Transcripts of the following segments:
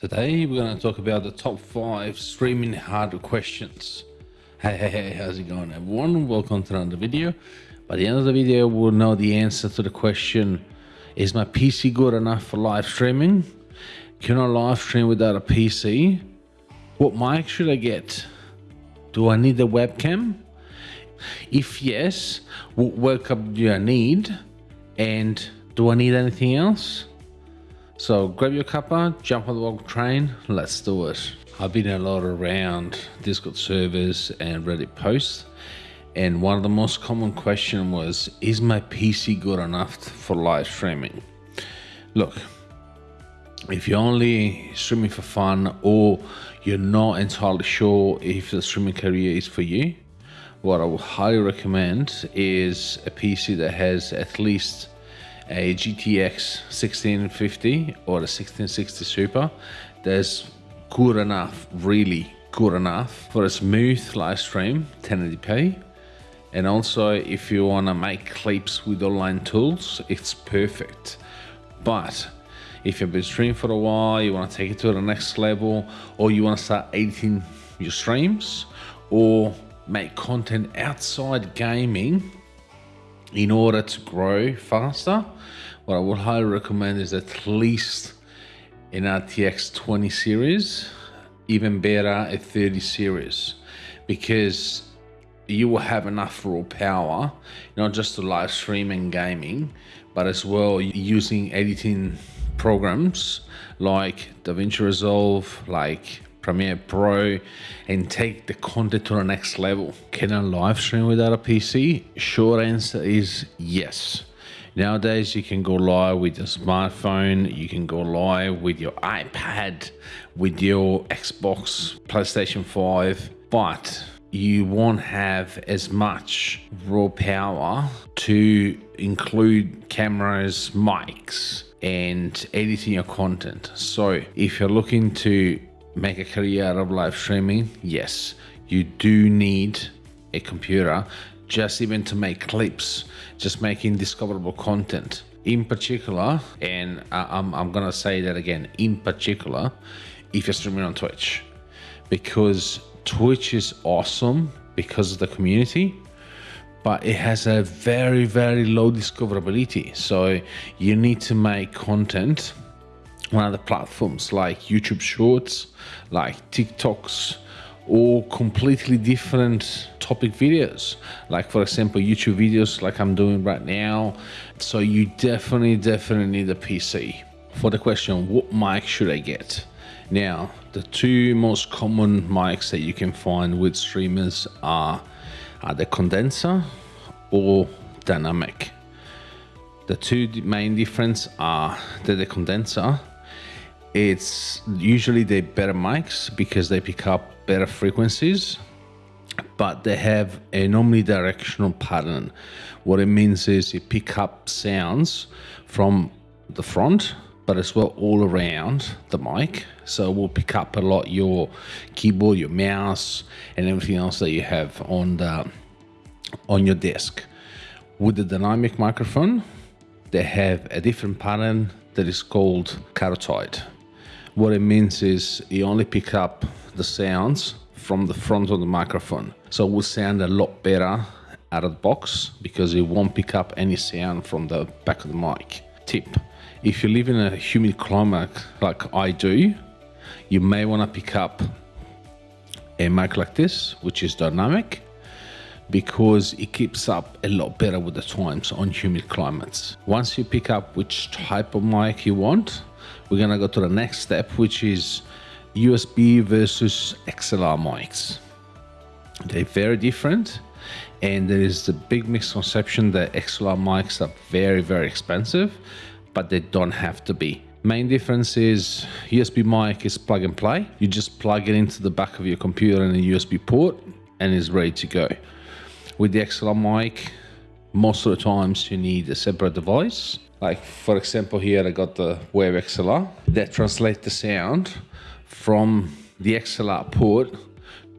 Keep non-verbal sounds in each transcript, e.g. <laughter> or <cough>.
Today we're going to talk about the top five streaming hardware questions. Hey, hey, hey, how's it going everyone? Welcome to another video. By the end of the video, we'll know the answer to the question, is my PC good enough for live streaming? Can I live stream without a PC? What mic should I get? Do I need a webcam? If yes, what workup do I need? And do I need anything else? So grab your cuppa, jump on the Woggle train, let's do it. I've been a lot around Discord servers and Reddit posts, and one of the most common question was, is my PC good enough for live streaming? Look, if you're only streaming for fun or you're not entirely sure if the streaming career is for you, what I would highly recommend is a PC that has at least a GTX 1650 or a 1660 Super that's good enough, really good enough for a smooth live stream 1080p. And also if you want to make clips with online tools, it's perfect. But if you've been streaming for a while, you want to take it to the next level, or you want to start editing your streams, or make content outside gaming in order to grow faster, what I would highly recommend is at least an RTX 20 series, even better a 30 series, because you will have enough raw power, not just to live stream and gaming, but as well using editing programs like DaVinci Resolve, like Premiere Pro and take the content to the next level. Can I live stream without a PC? Short answer is yes. Nowadays, you can go live with your smartphone, you can go live with your iPad, with your Xbox, PlayStation 5, but you won't have as much raw power to include cameras, mics, and editing your content. So if you're looking to make a career out of live streaming, yes, you do need a computer just even to make clips, just making discoverable content. In particular, and I'm, I'm gonna say that again, in particular, if you're streaming on Twitch, because Twitch is awesome because of the community, but it has a very, very low discoverability. So you need to make content on other platforms like YouTube Shorts, like TikToks, or completely different topic videos. Like for example youtube videos like i'm doing right now. So you definitely definitely need a pc for the question what mic should i get? Now the two most common mics that you can find with streamers are, are the condenser or dynamic. The two main difference are that the condenser it's usually the better mics because they pick up better frequencies but they have a omnidirectional pattern. What it means is you pick up sounds from the front but as well all around the mic. So we'll pick up a lot your keyboard your mouse and everything else that you have on the on your desk. With the dynamic microphone they have a different pattern that is called cardioid what it means is you only pick up the sounds from the front of the microphone. So it will sound a lot better out of the box because it won't pick up any sound from the back of the mic. Tip, if you live in a humid climate like I do, you may want to pick up a mic like this, which is dynamic, because it keeps up a lot better with the times on humid climates. Once you pick up which type of mic you want, we're gonna go to the next step, which is USB versus XLR mics. They're very different and there is the big misconception that XLR mics are very, very expensive, but they don't have to be. Main difference is USB mic is plug and play. You just plug it into the back of your computer in a USB port and it's ready to go. With the XLR mic, most of the times you need a separate device like for example here I got the Wave XLR that translates the sound from the XLR port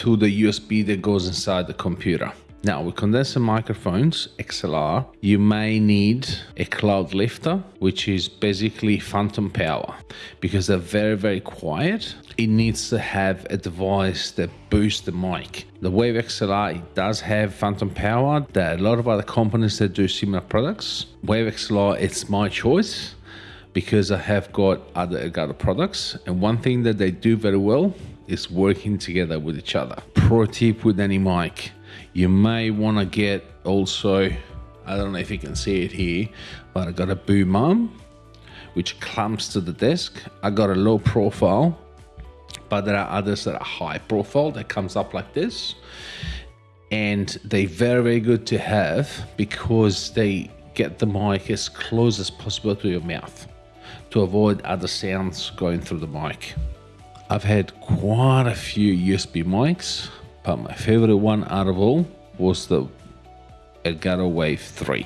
to the USB that goes inside the computer. Now with condenser microphones, XLR, you may need a cloud lifter, which is basically phantom power because they're very, very quiet. It needs to have a device that boosts the mic. The Wave XLR does have phantom power. There are a lot of other companies that do similar products. Wave XLR, it's my choice because I have got other Elgato products. And one thing that they do very well is working together with each other. Pro tip with any mic you may want to get also, I don't know if you can see it here, but I got a boom arm, which clamps to the desk. I got a low profile, but there are others that are high profile that comes up like this. And they're very, very good to have because they get the mic as close as possible to your mouth to avoid other sounds going through the mic. I've had quite a few USB mics but my favorite one out of all was the Elgato Wave 3.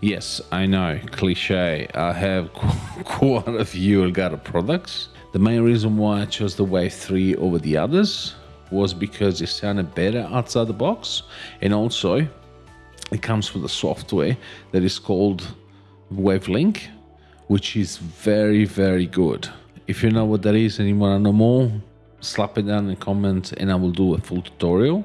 Yes, I know, cliche. I have <laughs> quite a few Elgato products. The main reason why I chose the Wave 3 over the others was because it sounded better outside the box and also it comes with a software that is called WaveLink, which is very, very good. If you know what that is and you want to know more, slap it down in comments and I will do a full tutorial.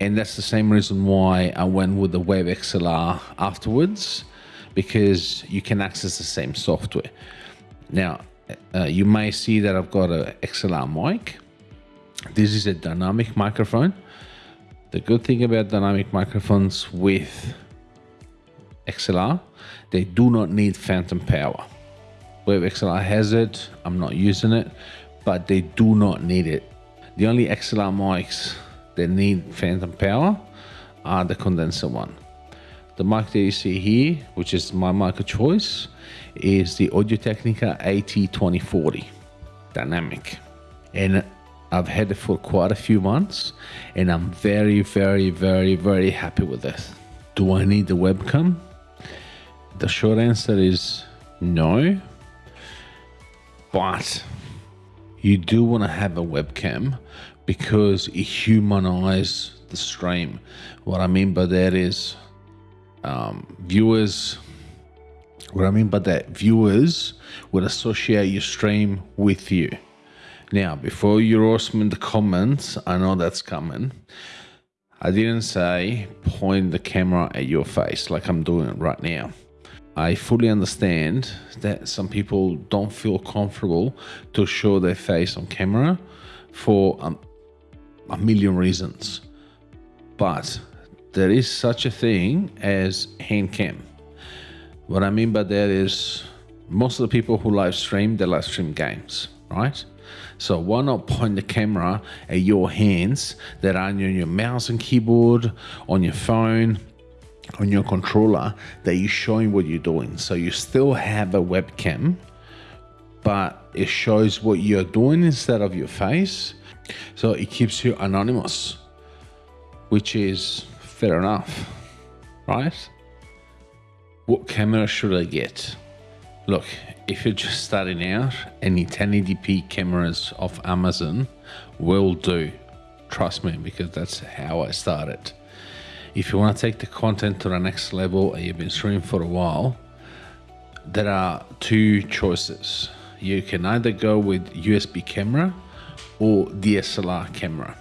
And that's the same reason why I went with the Wave XLR afterwards, because you can access the same software. Now, uh, you may see that I've got a XLR mic. This is a dynamic microphone. The good thing about dynamic microphones with XLR, they do not need phantom power. Wave XLR has it, I'm not using it, but they do not need it. The only XLR mics that need phantom power are the condenser one. The mic that you see here, which is my mic of choice, is the Audio Technica AT2040 Dynamic. And I've had it for quite a few months and I'm very, very, very, very happy with this. Do I need the webcam? The short answer is no, but you do want to have a webcam because it humanizes the stream. What I mean by that is um, viewers, what I mean by that, viewers would associate your stream with you. Now, before you roast me in the comments, I know that's coming. I didn't say point the camera at your face like I'm doing it right now. I fully understand that some people don't feel comfortable to show their face on camera for a million reasons. But there is such a thing as hand cam. What I mean by that is most of the people who live stream, they live stream games, right? So why not point the camera at your hands that are on your mouse and keyboard, on your phone, on your controller that you're showing what you're doing. So you still have a webcam, but it shows what you're doing instead of your face. So it keeps you anonymous, which is fair enough, right? What camera should I get? Look, if you're just starting out, any 1080p cameras off Amazon will do. Trust me, because that's how I started. If you want to take the content to the next level and you've been streaming for a while, there are two choices. You can either go with USB camera or DSLR camera.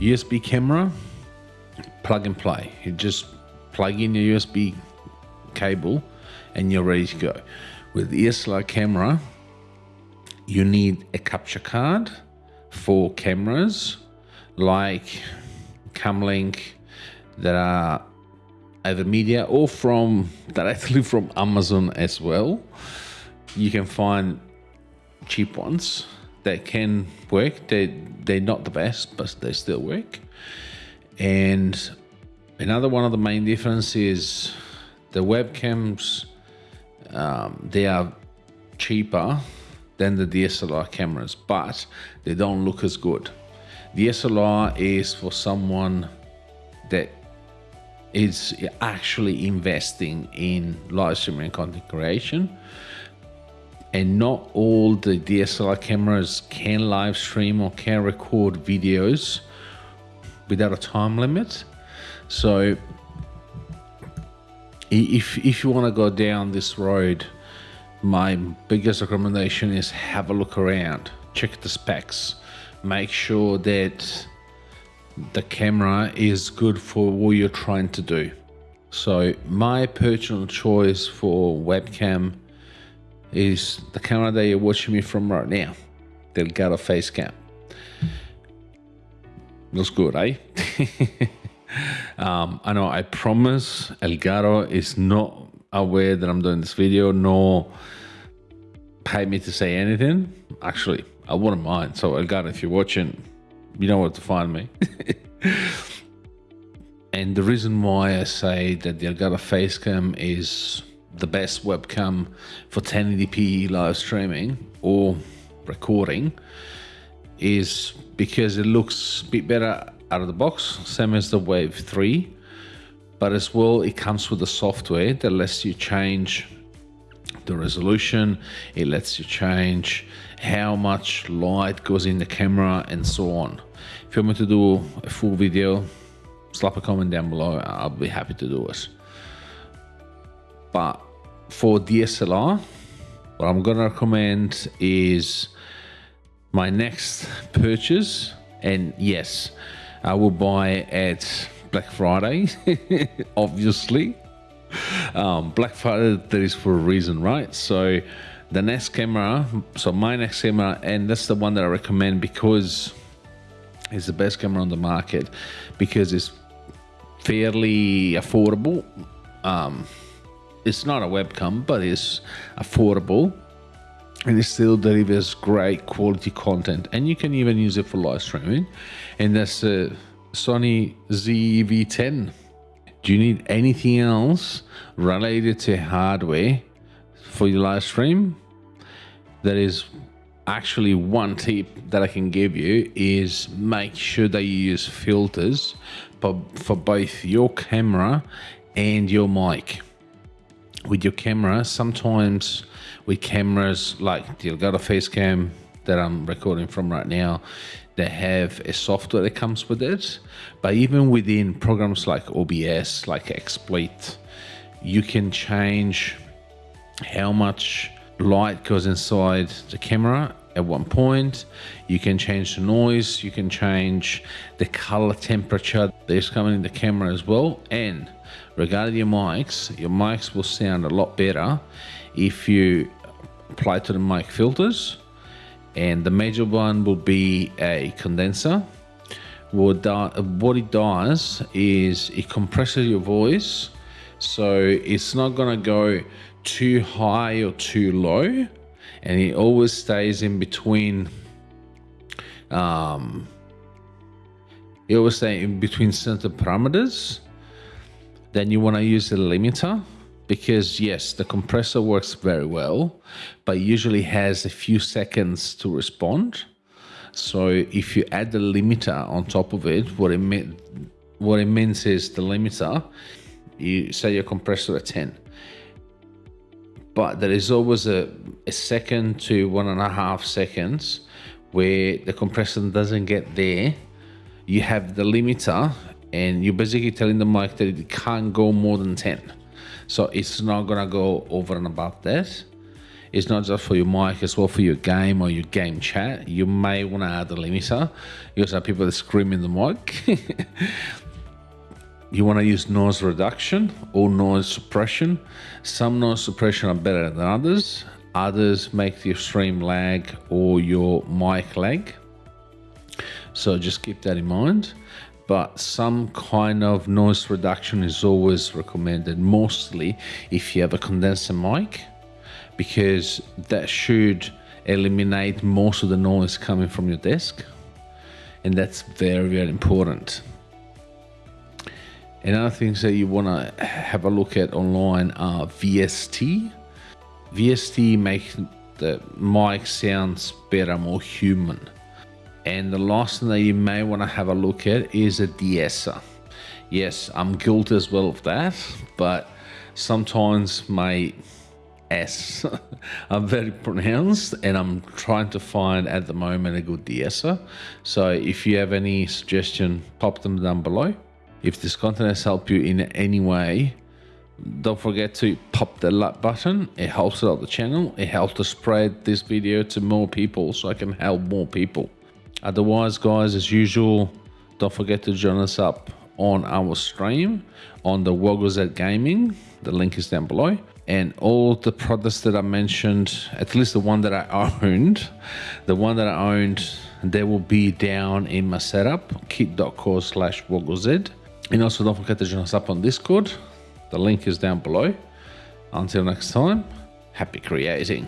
USB camera, plug and play. You just plug in your USB cable and you're ready to go. With DSLR camera, you need a capture card for cameras like Camlink, that are either media or from directly from Amazon as well. You can find cheap ones that can work. They they're not the best, but they still work. And another one of the main differences is the webcams. Um, they are cheaper than the DSLR cameras, but they don't look as good. DSLR is for someone that is actually investing in live streaming content creation and not all the DSLR cameras can live stream or can record videos without a time limit. So if if you want to go down this road, my biggest recommendation is have a look around, check the specs, make sure that the camera is good for what you're trying to do. So my personal choice for webcam is the camera that you're watching me from right now, the Elgato Facecam. Looks good, eh? <laughs> um, I know I promise Elgato is not aware that I'm doing this video, nor pay me to say anything. Actually, I wouldn't mind. So Elgato, if you're watching, you know where to find me. <laughs> and the reason why I say that the Elgato Facecam is the best webcam for 1080p live streaming or recording is because it looks a bit better out of the box, same as the Wave 3, but as well it comes with the software that lets you change the resolution, it lets you change how much light goes in the camera and so on. If you want me to do a full video, slap a comment down below, I'll be happy to do it. But for DSLR, what I'm gonna recommend is my next purchase and yes I will buy at Black Friday <laughs> obviously um, Black Friday that is for a reason right so the next camera so my next camera and that's the one that I recommend because it's the best camera on the market because it's fairly affordable. Um, it's not a webcam but it's affordable and it still delivers great quality content. And you can even use it for live streaming. And that's a Sony ZV-E10 do you need anything else related to hardware for your live stream that is actually one tip that I can give you is make sure that you use filters for, for both your camera and your mic with your camera sometimes with cameras like the Elgato Facecam that I'm recording from right now, they have a software that comes with it. But even within programs like OBS, like XSplit, you can change how much light goes inside the camera at one point. You can change the noise, you can change the color temperature that's coming in the camera as well. And regarding your mics, your mics will sound a lot better if you apply to the mic filters and the major one will be a condenser what, what it does is it compresses your voice so it's not gonna go too high or too low and it always stays in between um, it always stays in between center parameters then you want to use the limiter because yes, the compressor works very well, but usually has a few seconds to respond. So if you add the limiter on top of it, what it, what it means is the limiter, you set your compressor at 10. But there is always a, a second to one and a half seconds where the compressor doesn't get there. You have the limiter and you're basically telling the mic that it can't go more than 10 so it's not gonna go over and above that. It's not just for your mic, as well for your game or your game chat. You may want to add a limiter. You also have people that scream in the mic. <laughs> you want to use noise reduction or noise suppression. Some noise suppression are better than others. Others make your stream lag or your mic lag. So just keep that in mind but some kind of noise reduction is always recommended, mostly if you have a condenser mic, because that should eliminate most of the noise coming from your desk. And that's very, very important. And other things that you want to have a look at online are VST. VST makes the mic sounds better, more human. And the last thing that you may want to have a look at is a de-esser. Yes, I'm guilty as well of that, but sometimes my S are <laughs> very pronounced and I'm trying to find at the moment a good de-esser. So if you have any suggestion, pop them down below. If this content has helped you in any way, don't forget to pop the like button. It helps out the channel. It helps to spread this video to more people so I can help more people. Otherwise, guys, as usual, don't forget to join us up on our stream on the Wogglez Gaming. The link is down below. And all the products that I mentioned, at least the one that I <laughs> owned, the one that I owned, they will be down in my setup, kit.co slash wogglez. And also don't forget to join us up on Discord. The link is down below. Until next time, happy creating.